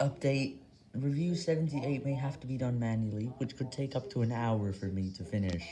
Update, review 78 may have to be done manually, which could take up to an hour for me to finish.